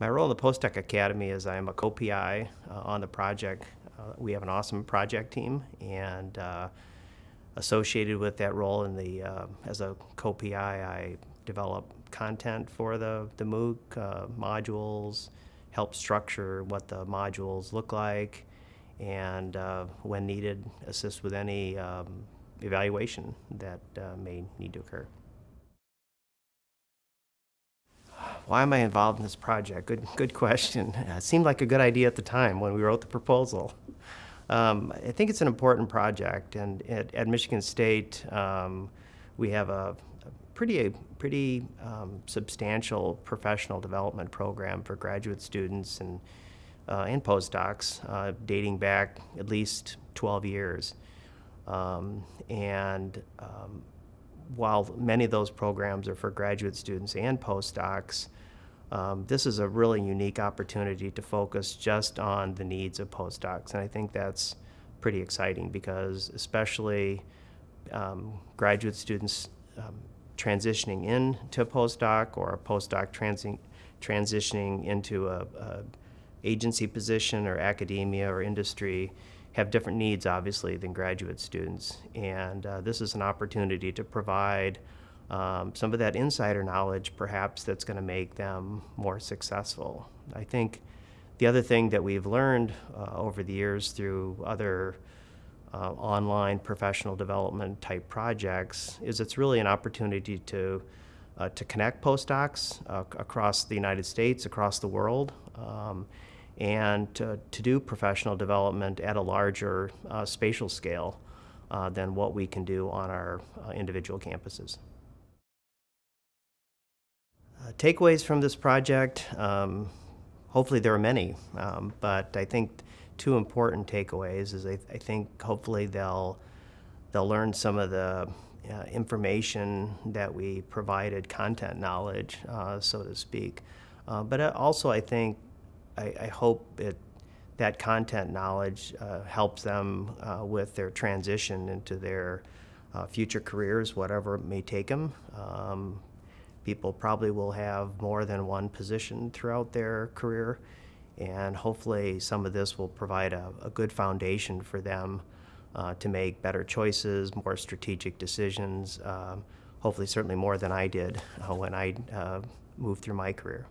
My role in the Postdoc Academy is I'm a co-PI uh, on the project. Uh, we have an awesome project team, and uh, associated with that role in the uh, as a co-PI, I develop content for the the MOOC uh, modules, help structure what the modules look like, and uh, when needed, assist with any um, evaluation that may need to occur. Why am I involved in this project? Good, good question. It seemed like a good idea at the time when we wrote the proposal. Um, I think it's an important project, and at, at Michigan State, um, we have a, pretty, a pretty um, substantial professional development program for graduate students and uh, and postdocs, uh, dating back at least 12 years. Um, and um, while many of those programs are for graduate students and postdocs, um, this is a really unique opportunity to focus just on the needs of postdocs. And I think that's pretty exciting because especially um, graduate students um, transitioning into a postdoc or a postdoc transi transitioning into a, a agency position or academia or industry have different needs, obviously, than graduate students. And uh, this is an opportunity to provide um, some of that insider knowledge, perhaps, that's going to make them more successful. I think the other thing that we've learned uh, over the years through other uh, online professional development type projects is it's really an opportunity to uh, to connect postdocs uh, across the United States, across the world. Um, and to, to do professional development at a larger uh, spatial scale uh, than what we can do on our uh, individual campuses. Uh, takeaways from this project, um, hopefully there are many, um, but I think two important takeaways is I, I, think hopefully they'll, they'll learn some of the uh, information that we provided, content knowledge, uh, so to speak. but also I think I, I hope it, that content knowledge uh, helps them uh, with their transition into their uh, future careers, whatever it may take them. Um, people probably will have more than one position throughout their career, and hopefully some of this will provide a, a good foundation for them uh, to make better choices, more strategic decisions, um, hopefully certainly more than I did uh, when I moved through my career.